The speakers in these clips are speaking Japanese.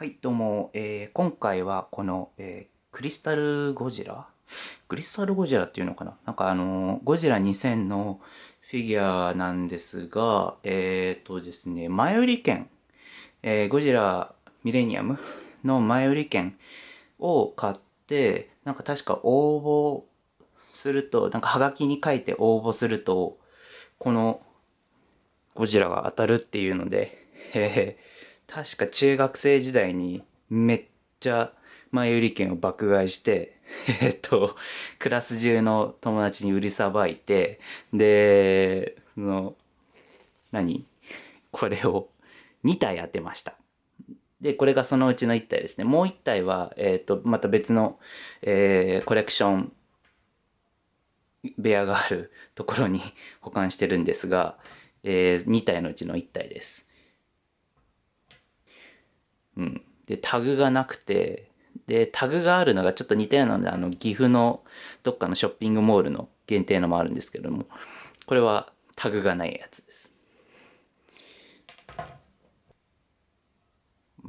はい、どうも、えー、今回はこの、えー、クリスタルゴジラ？クリスタルゴジラっていうのかな？なんかあのー、ゴジラ2000のフィギュアなんですが、えっ、ー、とですね、前売り券、えー、ゴジラミレニアムの前売り券を買って、なんか確か応募すると、なんかハガキに書いて応募すると、このゴジラが当たるっていうので、えー確か中学生時代にめっちゃ前売り券を爆買いして、えっと、クラス中の友達に売りさばいて、で、その、何？これを2体当てました。で、これがそのうちの1体ですね。もう1体は、えっ、と、また別の、えー、コレクション部屋があるところに保管してるんですが、えー、2体のうちの1体です。うん。で、タグがなくて、で、タグがあるのがちょっと似たようなので、あの、岐阜のどっかのショッピングモールの限定のもあるんですけども、これはタグがないやつです。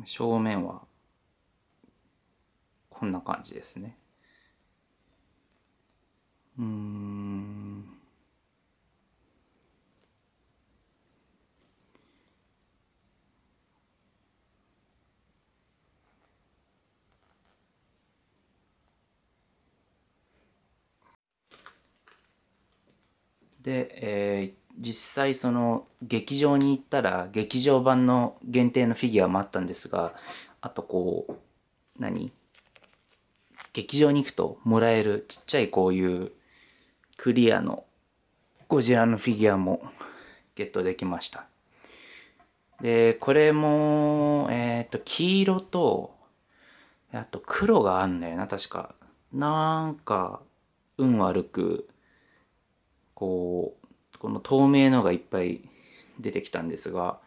正面は、こんな感じですね。うん。で、えー、実際その劇場に行ったら劇場版の限定のフィギュアもあったんですがあとこう何？劇場に行くともらえるちっちゃいこういうクリアのゴジラのフィギュアもゲットできました。でこれもえっ、ー、と黄色とあと黒があんだよな確か。なんか運悪くこうこの透明のがいっぱい出てきたんですが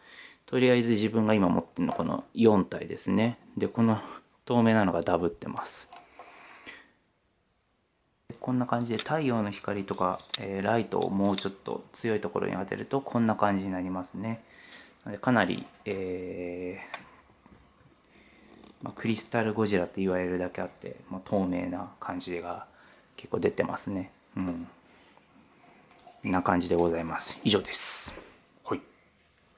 とりあえず自分が今持ってるのこの4体ですね。でこの透明なのがダブってます。こんな感じで太陽の光とか、えー、ライトをもうちょっと強いところに当てるとこんな感じになりますね。かなり、えーまあ、クリスタルゴジラって言われるだけあって、まあ、透明な感じが結構出てますね。うん。な感じでございます。以上です。